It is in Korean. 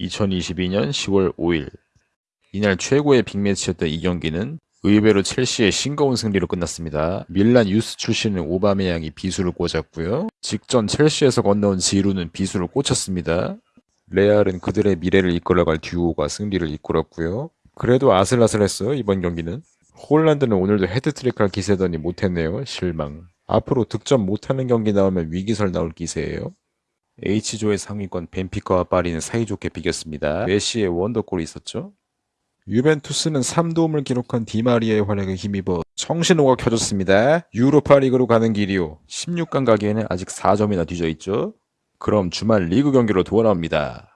2022년 10월 5일 이날 최고의 빅매치였던 이 경기는 의외로 첼시의 싱거운 승리로 끝났습니다. 밀란 유스 출신의 오바메양이 비수를 꽂았고요. 직전 첼시에서 건너온 지루는 비수를 꽂혔습니다. 레알은 그들의 미래를 이끌어갈 듀오가 승리를 이끌었고요. 그래도 아슬아슬했어요 이번 경기는. 홀란드는 오늘도 해트트릭 할 기세더니 못했네요. 실망. 앞으로 득점 못하는 경기 나오면 위기설 나올 기세예요. H조의 상위권 벤피카와 파리는 사이좋게 비겼습니다. 메시의 원더골이 있었죠. 유벤투스는 3도움을 기록한 디마리아의 활약에 힘입어 청신호가 켜졌습니다. 유로파리그로 가는 길이요. 16강 가기에는 아직 4점이나 뒤져 있죠. 그럼 주말 리그 경기로 돌아옵니다.